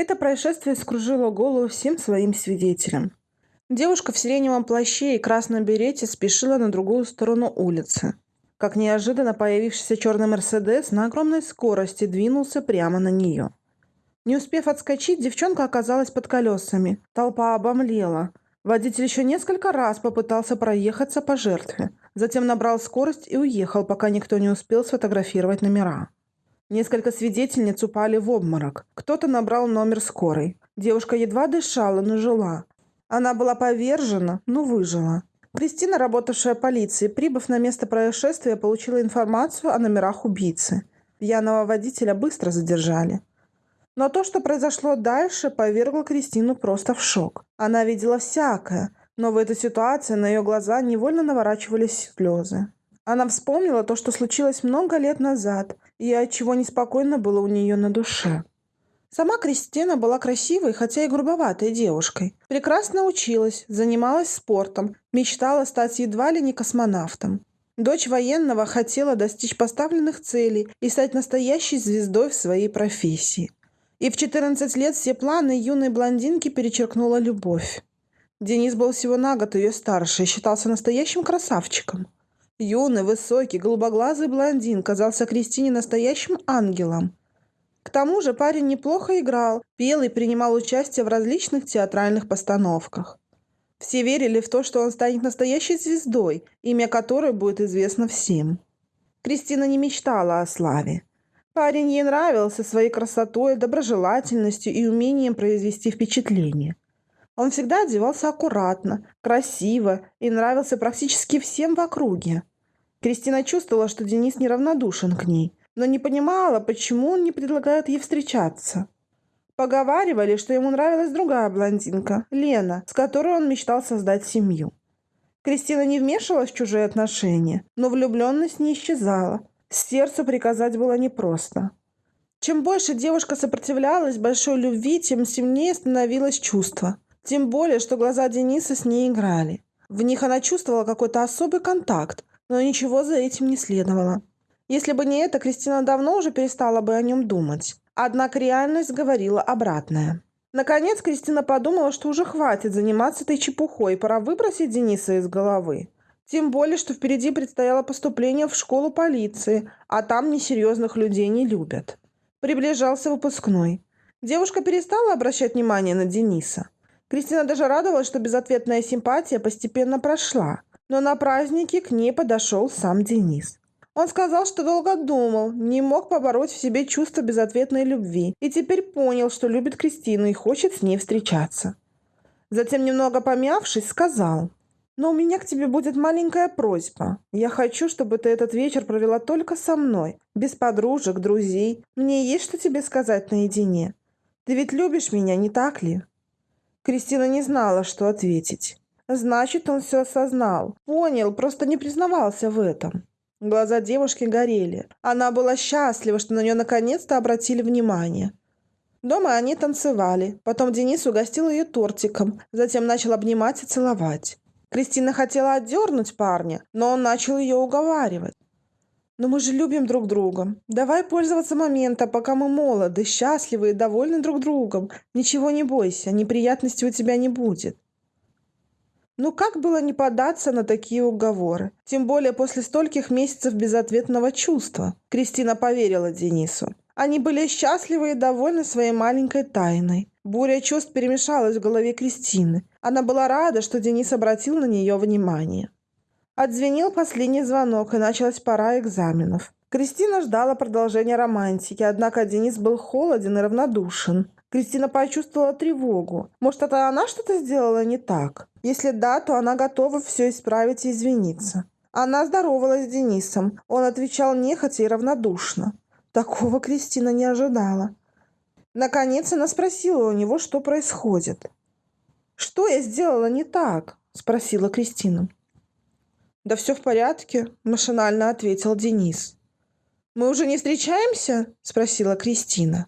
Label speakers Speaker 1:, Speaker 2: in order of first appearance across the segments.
Speaker 1: Это происшествие скружило голову всем своим свидетелям. Девушка в сиреневом плаще и красном берете спешила на другую сторону улицы. Как неожиданно появившийся черный «Мерседес» на огромной скорости двинулся прямо на нее. Не успев отскочить, девчонка оказалась под колесами. Толпа обомлела. Водитель еще несколько раз попытался проехаться по жертве. Затем набрал скорость и уехал, пока никто не успел сфотографировать номера. Несколько свидетельниц упали в обморок. Кто-то набрал номер скорой. Девушка едва дышала, но жила. Она была повержена, но выжила. Кристина, работавшая полицией, прибыв на место происшествия, получила информацию о номерах убийцы. Пьяного водителя быстро задержали. Но то, что произошло дальше, повергло Кристину просто в шок. Она видела всякое, но в этой ситуации на ее глаза невольно наворачивались слезы. Она вспомнила то, что случилось много лет назад, и от чего неспокойно было у нее на душе. Сама Кристина была красивой, хотя и грубоватой девушкой. Прекрасно училась, занималась спортом, мечтала стать едва ли не космонавтом. Дочь военного хотела достичь поставленных целей и стать настоящей звездой в своей профессии. И в 14 лет все планы юной блондинки перечеркнула любовь. Денис был всего на год ее старше и считался настоящим красавчиком. Юный, высокий, голубоглазый блондин казался Кристине настоящим ангелом. К тому же парень неплохо играл, пел и принимал участие в различных театральных постановках. Все верили в то, что он станет настоящей звездой, имя которой будет известно всем. Кристина не мечтала о славе. Парень ей нравился своей красотой, доброжелательностью и умением произвести впечатление. Он всегда одевался аккуратно, красиво и нравился практически всем в округе. Кристина чувствовала, что Денис неравнодушен к ней, но не понимала, почему он не предлагает ей встречаться. Поговаривали, что ему нравилась другая блондинка, Лена, с которой он мечтал создать семью. Кристина не вмешивалась в чужие отношения, но влюбленность не исчезала, Сердцу приказать было непросто. Чем больше девушка сопротивлялась большой любви, тем сильнее становилось чувство. Тем более, что глаза Дениса с ней играли. В них она чувствовала какой-то особый контакт, но ничего за этим не следовало. Если бы не это, Кристина давно уже перестала бы о нем думать. Однако реальность говорила обратное. Наконец Кристина подумала, что уже хватит заниматься этой чепухой, пора выбросить Дениса из головы. Тем более, что впереди предстояло поступление в школу полиции, а там несерьезных людей не любят. Приближался выпускной. Девушка перестала обращать внимание на Дениса. Кристина даже радовалась, что безответная симпатия постепенно прошла. Но на празднике к ней подошел сам Денис. Он сказал, что долго думал, не мог побороть в себе чувство безответной любви и теперь понял, что любит Кристину и хочет с ней встречаться. Затем, немного помявшись, сказал – но у меня к тебе будет маленькая просьба. Я хочу, чтобы ты этот вечер провела только со мной, без подружек, друзей. Мне есть что тебе сказать наедине. Ты ведь любишь меня, не так ли?» Кристина не знала, что ответить. Значит, он все осознал. Понял, просто не признавался в этом. Глаза девушки горели. Она была счастлива, что на нее наконец-то обратили внимание. Дома они танцевали. Потом Денис угостил ее тортиком. Затем начал обнимать и целовать. Кристина хотела отдернуть парня, но он начал ее уговаривать. «Но мы же любим друг друга. Давай пользоваться моментом, пока мы молоды, счастливы и довольны друг другом. Ничего не бойся, неприятностей у тебя не будет». Ну как было не податься на такие уговоры? Тем более после стольких месяцев безответного чувства. Кристина поверила Денису. Они были счастливы и довольны своей маленькой тайной. Буря чувств перемешалась в голове Кристины. Она была рада, что Денис обратил на нее внимание. Отзвенел последний звонок, и началась пора экзаменов. Кристина ждала продолжения романтики, однако Денис был холоден и равнодушен. Кристина почувствовала тревогу. Может, это она что-то сделала не так? Если да, то она готова все исправить и извиниться. Она здоровалась с Денисом. Он отвечал нехотя и равнодушно. Такого Кристина не ожидала. Наконец она спросила у него, что происходит. «Что я сделала не так?» – спросила Кристина. «Да все в порядке», – машинально ответил Денис. «Мы уже не встречаемся?» – спросила Кристина.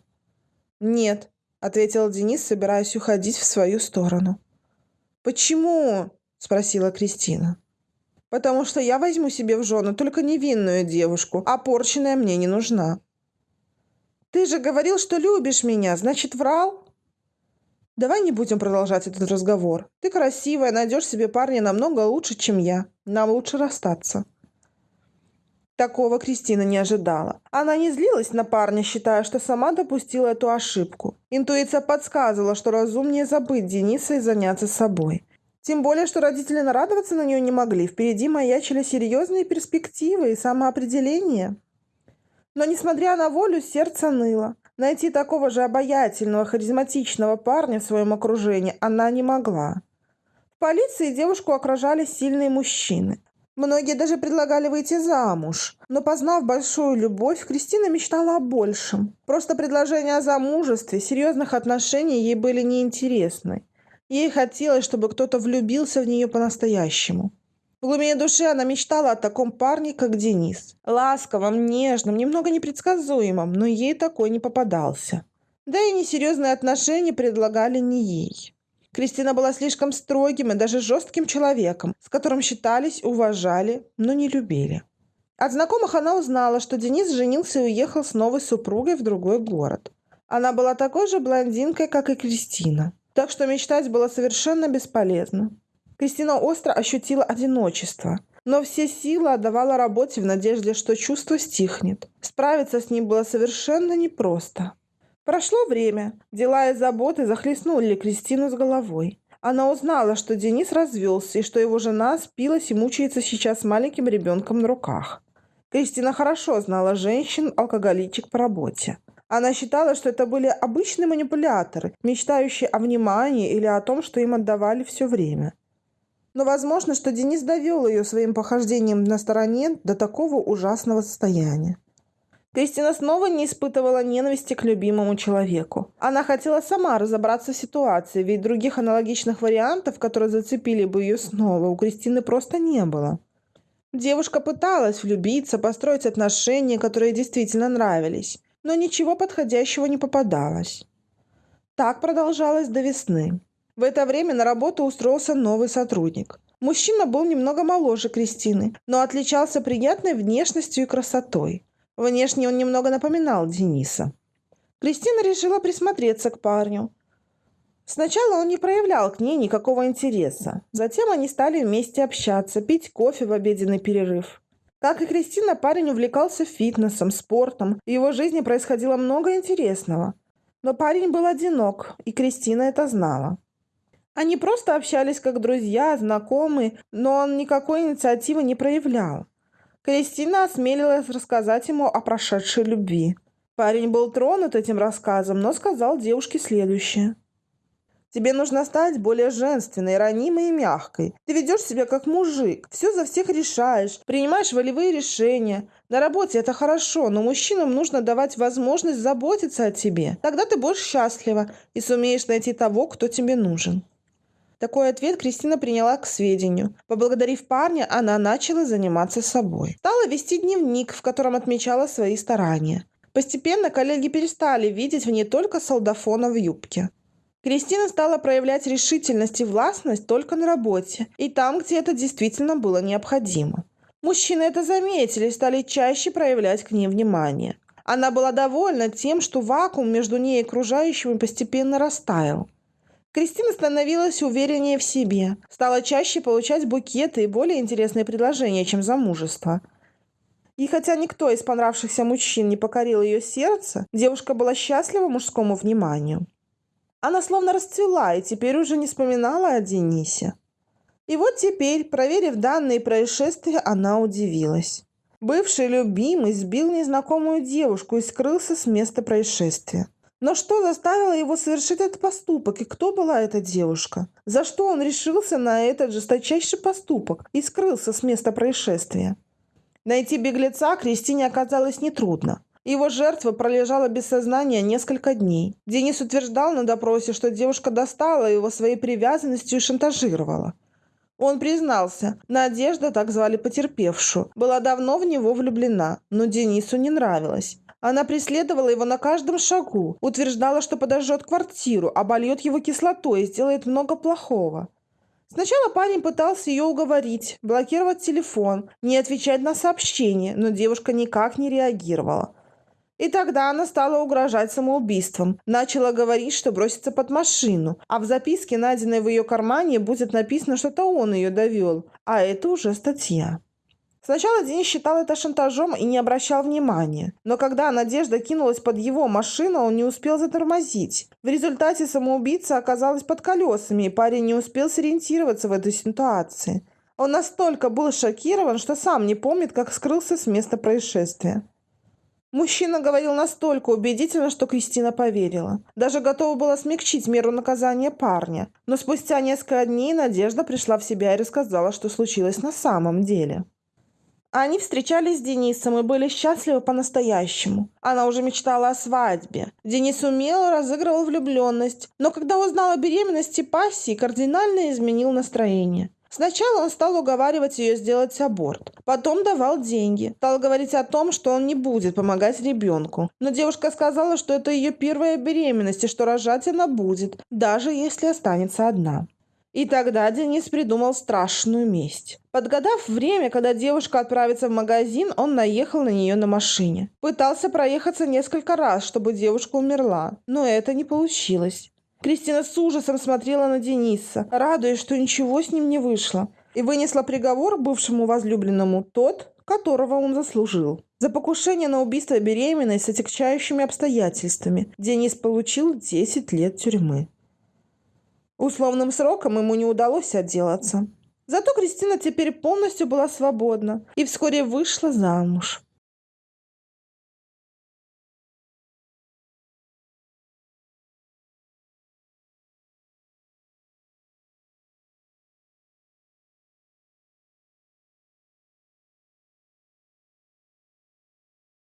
Speaker 1: «Нет», – ответил Денис, собираясь уходить в свою сторону. «Почему?» – спросила Кристина. «Потому что я возьму себе в жены только невинную девушку, а порченная мне не нужна». «Ты же говорил, что любишь меня, значит, врал?» Давай не будем продолжать этот разговор. Ты красивая, найдешь себе парня намного лучше, чем я. Нам лучше расстаться. Такого Кристина не ожидала. Она не злилась на парня, считая, что сама допустила эту ошибку. Интуиция подсказывала, что разумнее забыть Дениса и заняться собой. Тем более, что родители нарадоваться на нее не могли. Впереди маячили серьезные перспективы и самоопределение. Но, несмотря на волю, сердце ныло. Найти такого же обаятельного, харизматичного парня в своем окружении она не могла. В полиции девушку окружали сильные мужчины. Многие даже предлагали выйти замуж. Но познав большую любовь, Кристина мечтала о большем. Просто предложения о замужестве, серьезных отношений ей были неинтересны. Ей хотелось, чтобы кто-то влюбился в нее по-настоящему. В глубине души она мечтала о таком парне, как Денис. Ласковом, нежном, немного непредсказуемом, но ей такой не попадался. Да и несерьезные отношения предлагали не ей. Кристина была слишком строгим и даже жестким человеком, с которым считались, уважали, но не любили. От знакомых она узнала, что Денис женился и уехал с новой супругой в другой город. Она была такой же блондинкой, как и Кристина. Так что мечтать было совершенно бесполезно. Кристина остро ощутила одиночество, но все силы отдавала работе в надежде, что чувство стихнет. Справиться с ним было совершенно непросто. Прошло время. Дела и заботы захлестнули Кристину с головой. Она узнала, что Денис развелся и что его жена спилась и мучается сейчас с маленьким ребенком на руках. Кристина хорошо знала женщин-алкоголичек по работе. Она считала, что это были обычные манипуляторы, мечтающие о внимании или о том, что им отдавали все время. Но возможно, что Денис довел ее своим похождением на стороне до такого ужасного состояния. Кристина снова не испытывала ненависти к любимому человеку. Она хотела сама разобраться в ситуации, ведь других аналогичных вариантов, которые зацепили бы ее снова, у Кристины просто не было. Девушка пыталась влюбиться, построить отношения, которые действительно нравились, но ничего подходящего не попадалось. Так продолжалось до весны. В это время на работу устроился новый сотрудник. Мужчина был немного моложе Кристины, но отличался приятной внешностью и красотой. Внешне он немного напоминал Дениса. Кристина решила присмотреться к парню. Сначала он не проявлял к ней никакого интереса. Затем они стали вместе общаться, пить кофе в обеденный перерыв. Как и Кристина, парень увлекался фитнесом, спортом, в его жизни происходило много интересного. Но парень был одинок, и Кристина это знала. Они просто общались как друзья, знакомые, но он никакой инициативы не проявлял. Кристина осмелилась рассказать ему о прошедшей любви. Парень был тронут этим рассказом, но сказал девушке следующее. Тебе нужно стать более женственной, ранимой и мягкой. Ты ведешь себя как мужик, все за всех решаешь, принимаешь волевые решения. На работе это хорошо, но мужчинам нужно давать возможность заботиться о тебе. Тогда ты будешь счастлива и сумеешь найти того, кто тебе нужен. Такой ответ Кристина приняла к сведению. Поблагодарив парня, она начала заниматься собой. Стала вести дневник, в котором отмечала свои старания. Постепенно коллеги перестали видеть в ней только солдафона в юбке. Кристина стала проявлять решительность и властность только на работе и там, где это действительно было необходимо. Мужчины это заметили и стали чаще проявлять к ней внимание. Она была довольна тем, что вакуум между ней и окружающими постепенно растаял. Кристина становилась увереннее в себе, стала чаще получать букеты и более интересные предложения, чем замужество. И хотя никто из понравившихся мужчин не покорил ее сердце, девушка была счастлива мужскому вниманию. Она словно расцвела и теперь уже не вспоминала о Денисе. И вот теперь, проверив данные происшествия, она удивилась. Бывший любимый сбил незнакомую девушку и скрылся с места происшествия. Но что заставило его совершить этот поступок, и кто была эта девушка? За что он решился на этот жесточайший поступок и скрылся с места происшествия? Найти беглеца Кристине оказалось нетрудно. Его жертва пролежала без сознания несколько дней. Денис утверждал на допросе, что девушка достала его своей привязанностью и шантажировала. Он признался, Надежда, так звали потерпевшую, была давно в него влюблена, но Денису не нравилось. Она преследовала его на каждом шагу, утверждала, что подожжет квартиру, обольет его кислотой и сделает много плохого. Сначала парень пытался ее уговорить, блокировать телефон, не отвечать на сообщения, но девушка никак не реагировала. И тогда она стала угрожать самоубийством. Начала говорить, что бросится под машину. А в записке, найденной в ее кармане, будет написано, что это он ее довел. А это уже статья. Сначала Денис считал это шантажом и не обращал внимания. Но когда Надежда кинулась под его машину, он не успел затормозить. В результате самоубийца оказалась под колесами, и парень не успел сориентироваться в этой ситуации. Он настолько был шокирован, что сам не помнит, как скрылся с места происшествия. Мужчина говорил настолько убедительно, что Кристина поверила. Даже готова была смягчить меру наказания парня. Но спустя несколько дней Надежда пришла в себя и рассказала, что случилось на самом деле. Они встречались с Денисом и были счастливы по-настоящему. Она уже мечтала о свадьбе. Денис умело разыгрывал влюбленность, но когда узнал о беременности пассии, кардинально изменил настроение. Сначала он стал уговаривать ее сделать аборт. Потом давал деньги. Стал говорить о том, что он не будет помогать ребенку. Но девушка сказала, что это ее первая беременность и что рожать она будет, даже если останется одна. И тогда Денис придумал страшную месть. Подгадав время, когда девушка отправится в магазин, он наехал на нее на машине. Пытался проехаться несколько раз, чтобы девушка умерла, но это не получилось. Кристина с ужасом смотрела на Дениса, радуясь, что ничего с ним не вышло, и вынесла приговор бывшему возлюбленному тот, которого он заслужил. За покушение на убийство беременной с отягчающими обстоятельствами Денис получил 10 лет тюрьмы. Условным сроком ему не удалось отделаться. Зато Кристина теперь полностью была свободна и вскоре вышла замуж.